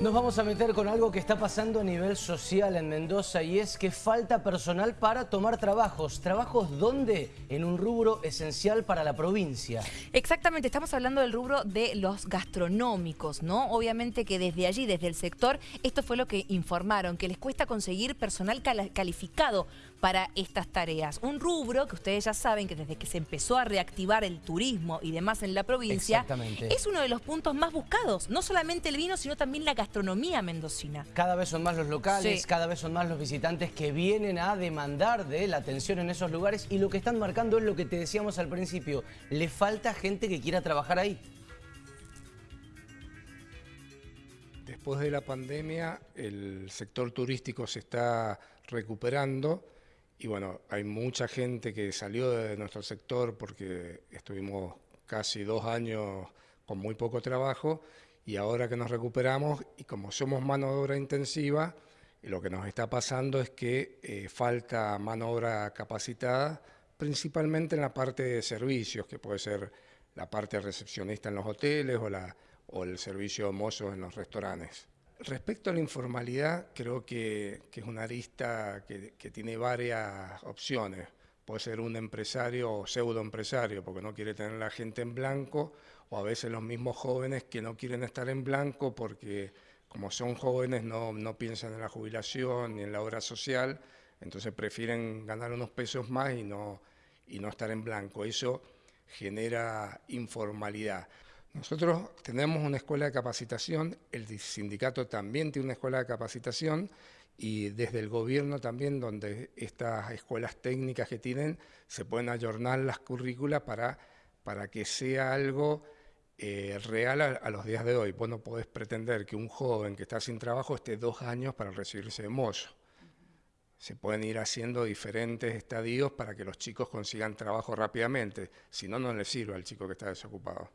Nos vamos a meter con algo que está pasando a nivel social en Mendoza y es que falta personal para tomar trabajos. ¿Trabajos dónde? En un rubro esencial para la provincia. Exactamente, estamos hablando del rubro de los gastronómicos, ¿no? Obviamente que desde allí, desde el sector, esto fue lo que informaron, que les cuesta conseguir personal calificado para estas tareas. Un rubro que ustedes ya saben que desde que se empezó a reactivar el turismo y demás en la provincia, es uno de los puntos más buscados. No solamente el vino, sino también la gastronomía gastronomía mendocina. Cada vez son más los locales, cada vez son más los visitantes que vienen a demandar de la atención en esos lugares y lo que están marcando es lo que te decíamos al principio, le falta gente que quiera trabajar ahí. Después de la pandemia, el sector turístico se está recuperando y bueno, hay mucha gente que salió de nuestro sector porque estuvimos casi dos años con muy poco trabajo y ahora que nos recuperamos y como somos mano de obra intensiva, lo que nos está pasando es que eh, falta mano de obra capacitada, principalmente en la parte de servicios, que puede ser la parte recepcionista en los hoteles o, la, o el servicio de mozos en los restaurantes. Respecto a la informalidad, creo que, que es una arista que, que tiene varias opciones puede ser un empresario o pseudo empresario porque no quiere tener la gente en blanco o a veces los mismos jóvenes que no quieren estar en blanco porque como son jóvenes no, no piensan en la jubilación ni en la obra social, entonces prefieren ganar unos pesos más y no, y no estar en blanco. Eso genera informalidad. Nosotros tenemos una escuela de capacitación, el sindicato también tiene una escuela de capacitación y desde el gobierno también, donde estas escuelas técnicas que tienen, se pueden ayornar las currículas para, para que sea algo eh, real a, los días de hoy. Vos no podés pretender que un joven que está sin trabajo esté dos años para recibirse de mozo. Se pueden ir haciendo diferentes estadios para que los chicos consigan trabajo rápidamente, si no, no les sirve al chico que está desocupado.